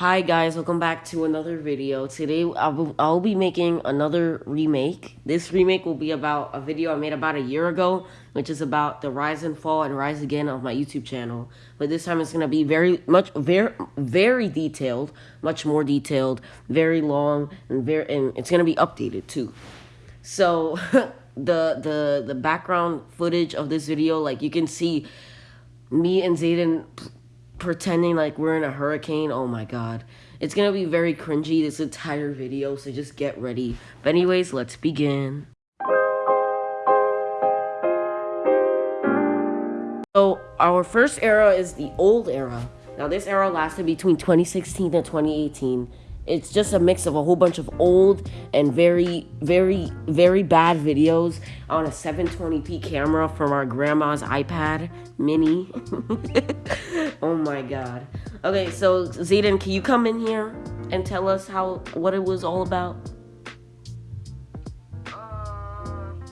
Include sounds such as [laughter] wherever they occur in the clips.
Hi guys, welcome back to another video. Today I'll, be making another remake. This remake will be about a video I made about a year ago, which is about the rise and fall and rise again of my YouTube channel. But this time it's going to be very much very very detailed, much more detailed, very long and very and it's going to be updated too. So [laughs] the the the background footage of this video like you can see me and Zayden pretending like we're in a hurricane. Oh my god. It's gonna be very cringy this entire video, so just get ready. But anyways, let's begin. So our first era is the old era. Now this era lasted between 2016 and 2018 it's just a mix of a whole bunch of old and very, very, very bad videos on a 720p camera from our grandma's iPad mini. [laughs] oh my god. Okay, so Zayden, can you come in here and tell us how what it was all about? Um,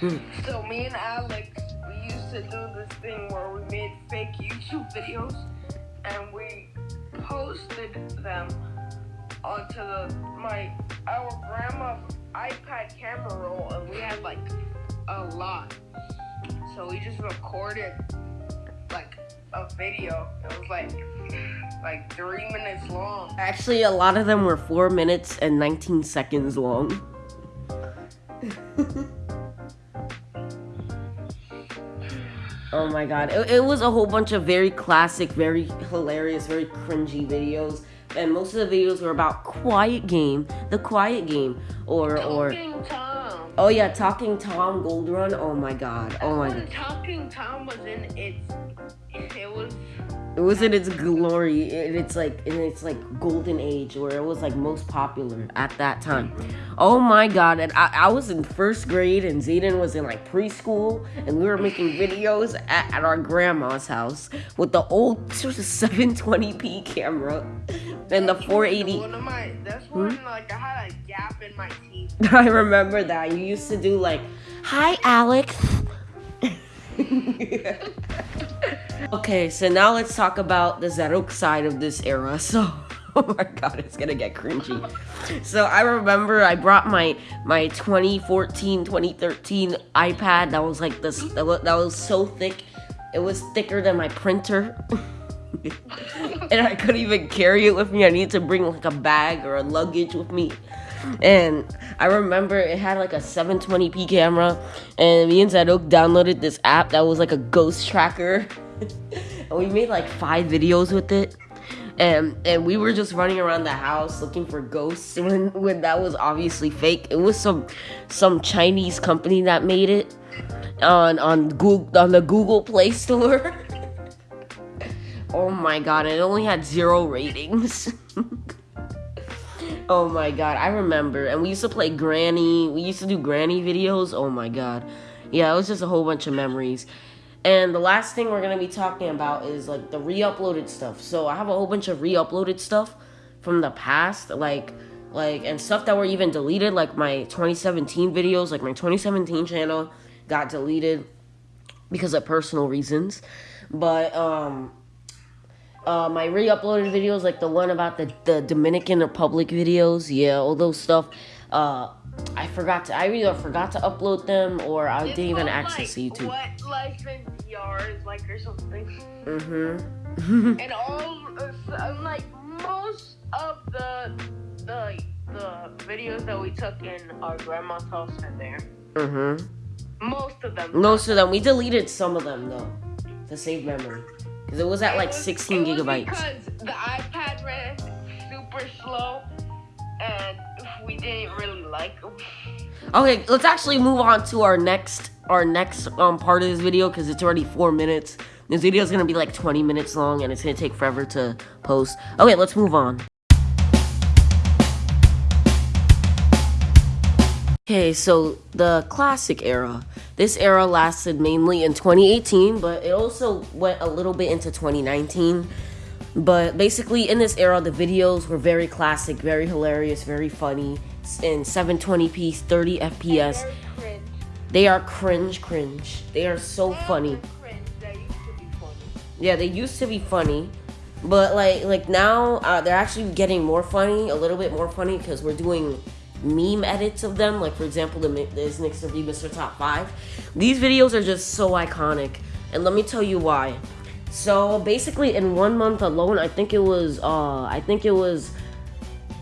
[laughs] so me and Alex, we used to do this thing where we made fake YouTube videos and we posted them onto the my our grandma's iPad camera roll, and we had like a lot. So we just recorded like a video. It was like like three minutes long. Actually, a lot of them were four minutes and 19 seconds long. [laughs] Oh my god. It, it, was a whole bunch of very classic, very hilarious, very cringy videos. And most of the videos were about Quiet Game, the Quiet Game, or Talking or Tom. Oh yeah, Talking Tom Gold Run. Oh my god. Oh my god. Talking Tom was in its it was it was in its glory and it's like in its like golden age where it was like most popular at that time. Oh my god and i, I was in first grade and zayden was in like preschool and we were making videos at, at our grandma's house with the old [laughs] 720p camera and the 480 one of my that's when hmm? like i had a gap in my teeth. [laughs] I remember that. You used to do like hi alex [laughs] okay, so now let's talk about the Zadok side of this era. [laughs] So, oh my god, it's gonna get cringy. So I remember I brought my my 2014, 2013 iPad that was like this, that was so thick. It was thicker than my printer. [laughs] and I couldn't even carry it with me. I needed to bring like a bag or a luggage with me. And I remember it had like a 720p camera, and me and Zadok downloaded this app that was like a ghost tracker. [laughs] we made like five videos with it. And and we were just running around the house looking for ghosts [laughs] when when that was obviously fake. It was some some Chinese company that made it on on Google on the Google Play Store. [laughs] oh my god, it only had zero ratings. Oh my god, I remember. And we used to play Granny. We used to do Granny videos. Oh my god. Yeah, it was just a whole bunch of memories. And the last thing we're going to be talking about is like the re-uploaded stuff. So I have a whole bunch of re-uploaded stuff from the past like like and stuff that were even deleted like my 2017 videos, like my 2017 channel got deleted because of personal reasons. But um uh, my re-uploaded videos, like the one about the, the Dominican Republic videos, yeah, all those stuff. Uh, I forgot to, I either forgot to upload them or I didn't even access like, YouTube. What life is like or something. Mm-hmm. [laughs] and all, uh, like most of the the the videos that we took in our grandma's house are there. Mm-hmm. Most of them. Most of them. We deleted some of them though to save memory. Because it was at like 16 gigabytes. Because the iPad ran super slow and we didn't really like them. Okay, let's actually move on to our next our next um part of this video because it's already four minutes. This video is gonna be like 20 minutes long and it's gonna take forever to post. Okay, let's move on. Okay, so the classic era. This era lasted mainly in 2018, but it also went a little bit into 2019. But basically, in this era, the videos were very classic, very hilarious, very funny, in 720p, 30 FPS. They are cringe, cringe. They are so funny. Yeah, they used to be funny, but like like now uh, they're actually getting more funny, a little bit more funny because we're doing meme edits of them. Like for example, the this next to be Mr. Top Five. These videos are just so iconic, and let me tell you why. So basically, in one month alone, I think it was uh I think it was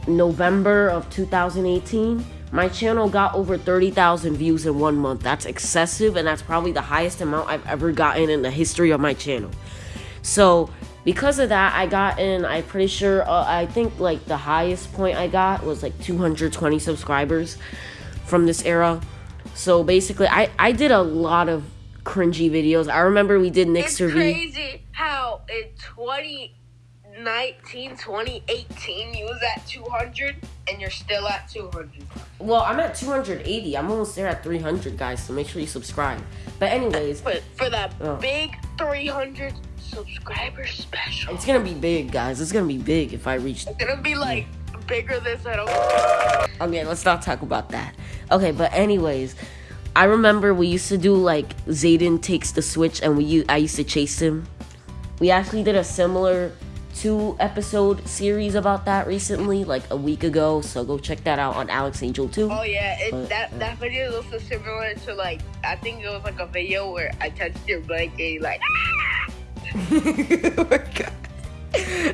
November of 2018 my channel got over 30,000 views in one month. That's excessive, and that's probably the highest amount I've ever gotten in the history of my channel. So, because of that, I got in, I'm pretty sure, uh, I think like the highest point I got was like 220 subscribers from this era. So basically, I, I did a lot of cringy videos. I remember we did Nick's It's crazy how in 20 19, 2018, you was at 200 and you're still at 200. Well, I'm at 280. I'm almost there at 300, guys. So make sure you subscribe. But anyways, But for that Oh. big 300 subscriber special, it's gonna be big, guys. It's gonna be big if I reach. it's gonna be like bigger than that. Okay, let's not talk about that. Okay, but anyways, I remember we used to do like Zayden takes the switch, and we I used to chase him. We actually did a similar two episode series about that recently, like a week ago. So go check that out on Alex Angel too. Oh yeah, it, But, that uh, that video is also similar to like I think it was like a video where I touched your blanket, like. [laughs] oh my god.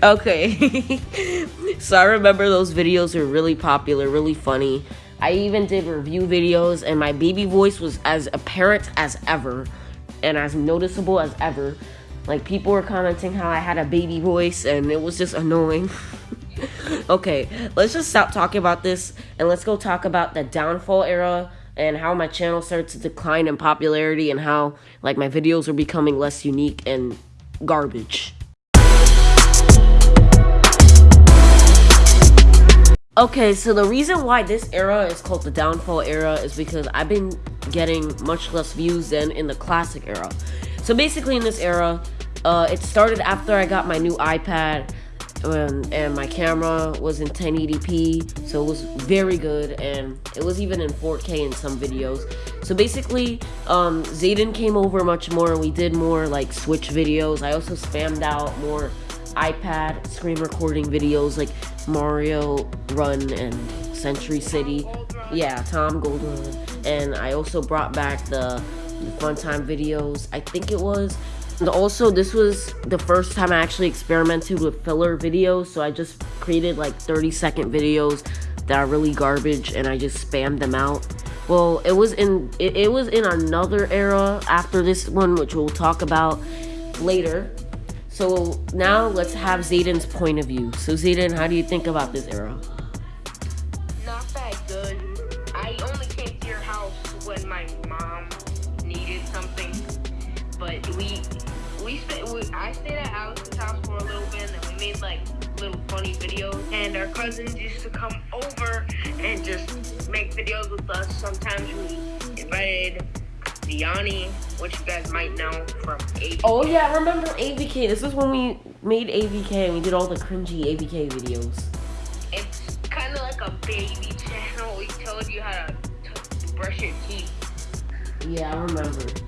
Okay. [laughs] so I remember those videos were really popular, really funny. I even did review videos and my baby voice was as apparent as ever and as noticeable as ever. Like people were commenting how I had a baby voice and it was just annoying. [laughs] okay, let's just stop talking about this and let's go talk about the downfall era and how my channel started to decline in popularity and how like my videos are becoming less unique and garbage. Okay, so the reason why this era is called the downfall era is because I've been getting much less views than in the classic era. So basically, in this era, uh, it started after I got my new iPad, and, and my camera was in 1080p, so it was very good, and it was even in 4K in some videos. So basically, um, Zayden came over much more. And we did more like Switch videos. I also spammed out more iPad screen recording videos like Mario Run and Century City. Yeah, Tom Golden. And I also brought back the, the Fun Time videos. I think it was. And also, this was the first time I actually experimented with filler videos. So I just created like 30 second videos that are really garbage and I just spammed them out. Well, it was in it, it was in another era after this one, which we'll talk about later. So now let's have Zayden's point of view. So Zayden, how do you think about this era? I stayed at Alex's house for a little bit, and we made like little funny videos. And our cousins used to come over and just make videos with us. Sometimes we invited Diani, which you guys might know from AVK. Oh yeah, I remember AVK. This is when we made AVK and we did all the cringy AVK videos. It's kind of like a baby channel. We told you how to brush your teeth. Yeah, I remember.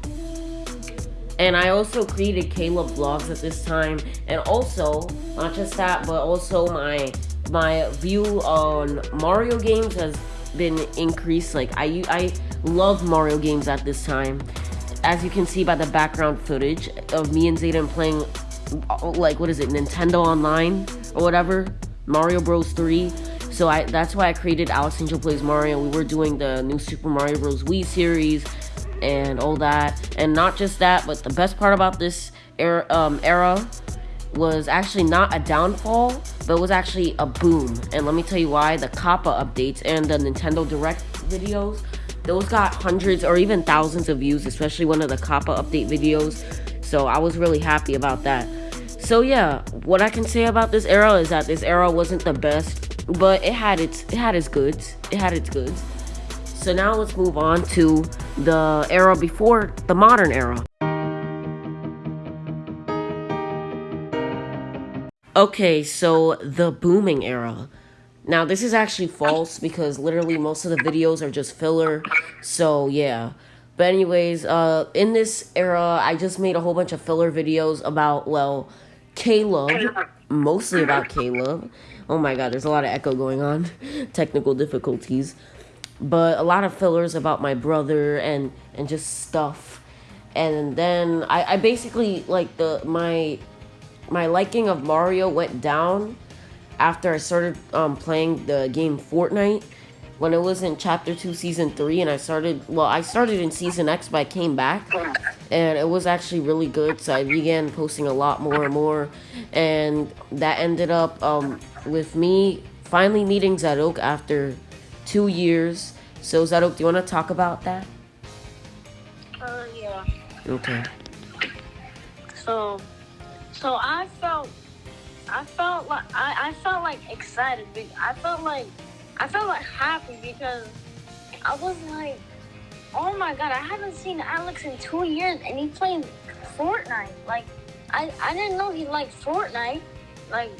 And I also created Caleb vlogs at this time, and also not just that, but also my my view on Mario games has been increased. Like I I love Mario games at this time, as you can see by the background footage of me and Zayden playing, like what is it, Nintendo Online or whatever, Mario Bros. 3. So I that's why I created Alex Angel Plays Mario. We were doing the new Super Mario Bros. Wii series and all that. And not just that, but the best part about this era, um, era was actually not a downfall, but was actually a boom. And let me tell you why. The Kappa updates and the Nintendo Direct videos, those got hundreds or even thousands of views, especially one of the Kappa update videos. So I was really happy about that. So yeah, what I can say about this era is that this era wasn't the best, but it had its it had its goods. It had its goods. So now let's move on to the era before the modern era. Okay, so the booming era. Now this is actually false because literally most of the videos are just filler. So yeah, But anyways, uh, in this era, I just made a whole bunch of filler videos about well, Caleb, mostly about Caleb. Oh my God, there's a lot of echo going on, [laughs] technical difficulties, but a lot of fillers about my brother and and just stuff. And then I, I basically like the my my liking of Mario went down after I started um, playing the game Fortnite. When it was in chapter 2 season 3 and I started well I started in season X but I came back. And it was actually really good so I began posting a lot more and more. And that ended up um, with me finally meeting Zadok after two years so Zadok do you want to talk about that? Uh yeah. Okay. So so I felt I felt like I, I felt like excited. I felt like I felt like happy because I was like, oh my god, I haven't seen Alex in two years and he played Fortnite. Like, I, I didn't know he liked Fortnite. Like,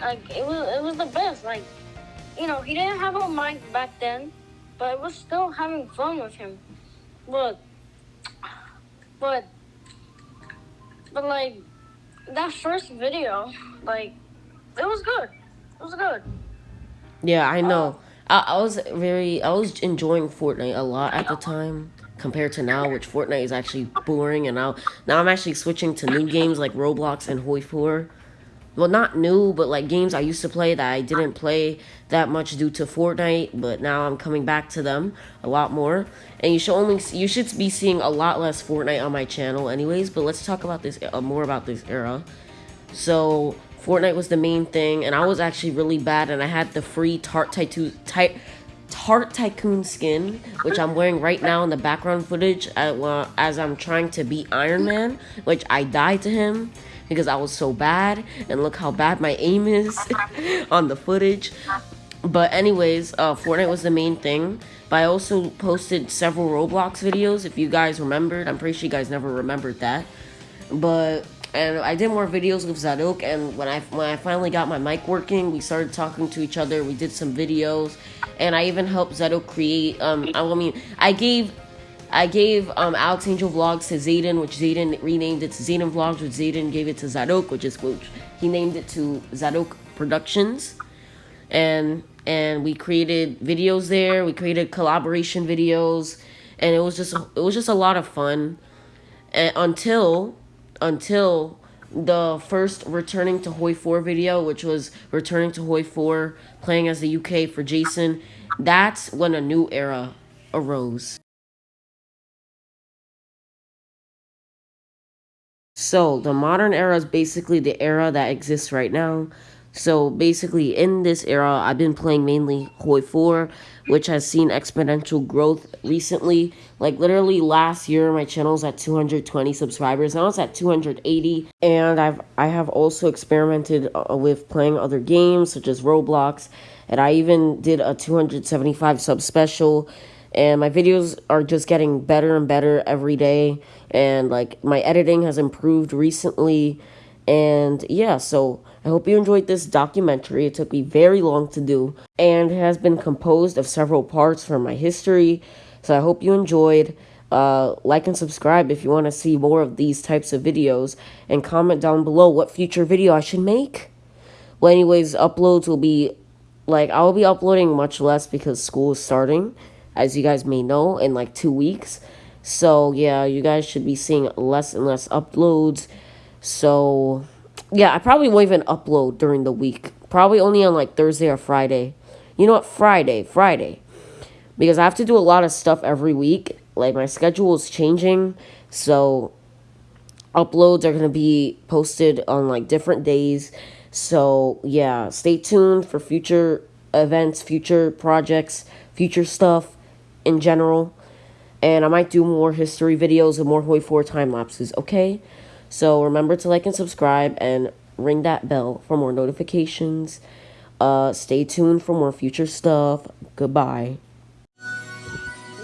like it was it was the best. Like, you know, he didn't have a mic back then, but I was still having fun with him. But, but, but like that first video, like, it was good. It was good. Yeah, I know. Um, I, I was very, I was enjoying Fortnite a lot at the time compared to now, which Fortnite is actually boring. And now, now I'm actually switching to new games like Roblox and Hoi 4. Well, not new, but like games I used to play that I didn't play that much due to Fortnite. But now I'm coming back to them a lot more. And you should only, you should be seeing a lot less Fortnite on my channel, anyways. But let's talk about this uh, more about this era. So Fortnite was the main thing, and I was actually really bad, and I had the free Tart Tycoon, Tart Tycoon skin, which I'm wearing right now in the background footage as I'm trying to beat Iron Man, which I died to him because I was so bad, and look how bad my aim is [laughs] on the footage. But anyways, uh, Fortnite was the main thing. But I also posted several Roblox videos, if you guys remembered. I'm pretty sure you guys never remembered that. But and I did more videos with Zadok. And when I when I finally got my mic working, we started talking to each other. We did some videos, and I even helped Zadok create. Um, I mean, I gave. I gave um, Alex Angel Vlogs to Zayden, which Zayden renamed it to Zayden Vlogs, which Zayden gave it to Zadok, which is which he named it to Zadok Productions, and and we created videos there. We created collaboration videos, and it was just it was just a lot of fun. And until until the first returning to Hoi 4 video, which was returning to Hoi 4, playing as the UK for Jason. That's when a new era arose. So, the modern era is basically the era that exists right now. So basically, in this era, I've been playing mainly Hoi 4, which has seen exponential growth recently. Like literally last year, my channel's at 220 subscribers. Now it's at 280, and I've I have also experimented uh, with playing other games such as Roblox, and I even did a 275 sub special. And my videos are just getting better and better every day, and like my editing has improved recently and yeah, so I hope you enjoyed this documentary. It took me very long to do, and has been composed of several parts from my history. So I hope you enjoyed. Uh, like and subscribe if you want to see more of these types of videos, and comment down below what future video I should make. Well, anyways, uploads will be like I'll be uploading much less because school is starting, as you guys may know, in like two weeks. So yeah, you guys should be seeing less and less uploads. So, yeah, I probably won't even upload during the week. Probably only on like Thursday or Friday. You know what? Friday. Friday. Because I have to do a lot of stuff every week. Like, my schedule is changing. So, uploads are going to be posted on like different days. So, yeah, stay tuned for future events, future projects, future stuff in general. And I might do more history videos and more Hoi 4 time lapses, okay? So remember to like and subscribe and ring that bell for more notifications. Uh, stay tuned for more future stuff. Goodbye.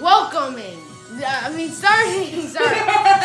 Welcoming. I mean, starting. Sorry. [laughs]